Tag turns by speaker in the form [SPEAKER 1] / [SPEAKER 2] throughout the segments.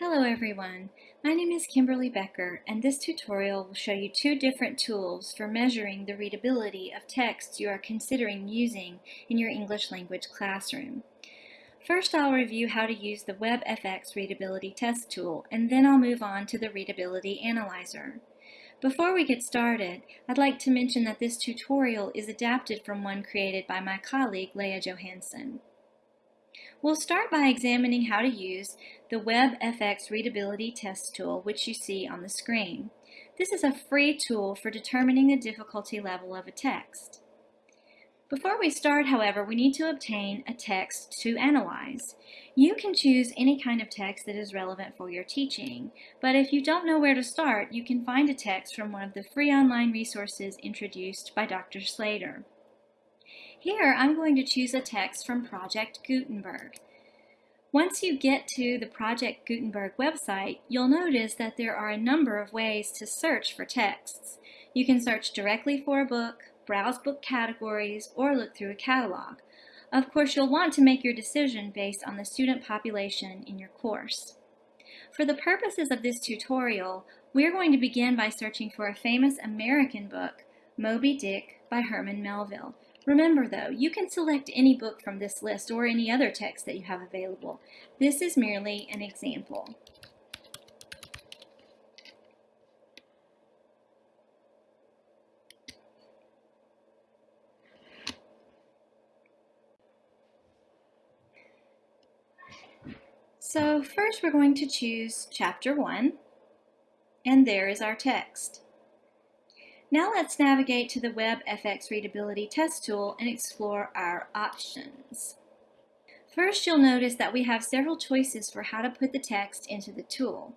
[SPEAKER 1] Hello everyone, my name is Kimberly Becker and this tutorial will show you two different tools for measuring the readability of texts you are considering using in your English language classroom. First I'll review how to use the WebFX Readability Test tool and then I'll move on to the Readability Analyzer. Before we get started, I'd like to mention that this tutorial is adapted from one created by my colleague Leah Johansson. We'll start by examining how to use the WebFX Readability Test tool, which you see on the screen. This is a free tool for determining the difficulty level of a text. Before we start, however, we need to obtain a text to analyze. You can choose any kind of text that is relevant for your teaching, but if you don't know where to start, you can find a text from one of the free online resources introduced by Dr. Slater. Here, I'm going to choose a text from Project Gutenberg. Once you get to the Project Gutenberg website, you'll notice that there are a number of ways to search for texts. You can search directly for a book, browse book categories, or look through a catalog. Of course, you'll want to make your decision based on the student population in your course. For the purposes of this tutorial, we're going to begin by searching for a famous American book, Moby Dick by Herman Melville, Remember though, you can select any book from this list or any other text that you have available. This is merely an example. So first we're going to choose chapter 1 and there is our text. Now let's navigate to the WebFX Readability Test tool and explore our options. First, you'll notice that we have several choices for how to put the text into the tool.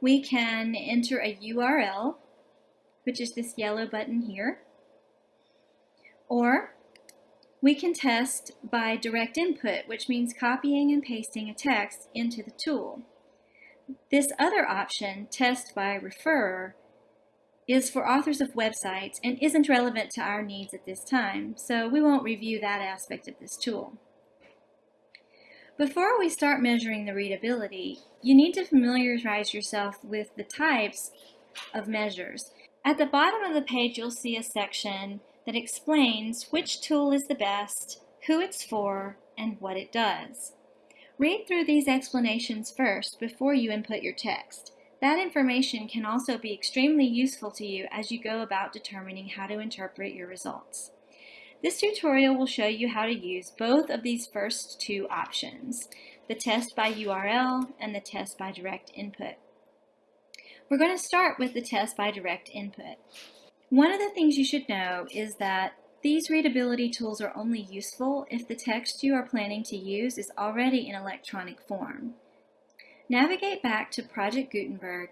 [SPEAKER 1] We can enter a URL, which is this yellow button here, or we can test by direct input, which means copying and pasting a text into the tool. This other option, test by referrer, is for authors of websites and isn't relevant to our needs at this time, so we won't review that aspect of this tool. Before we start measuring the readability, you need to familiarize yourself with the types of measures. At the bottom of the page, you'll see a section that explains which tool is the best, who it's for, and what it does. Read through these explanations first before you input your text. That information can also be extremely useful to you as you go about determining how to interpret your results. This tutorial will show you how to use both of these first two options, the test by URL and the test by direct input. We're going to start with the test by direct input. One of the things you should know is that these readability tools are only useful if the text you are planning to use is already in electronic form. Navigate back to Project Gutenberg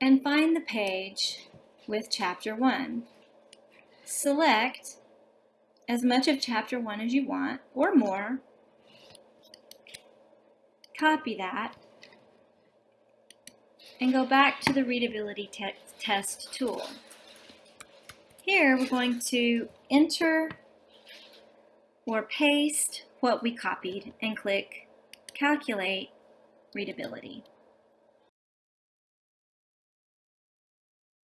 [SPEAKER 1] and find the page with Chapter 1. Select as much of Chapter 1 as you want, or more. Copy that, and go back to the Readability te Test tool. Here we're going to enter or paste what we copied and click Calculate readability.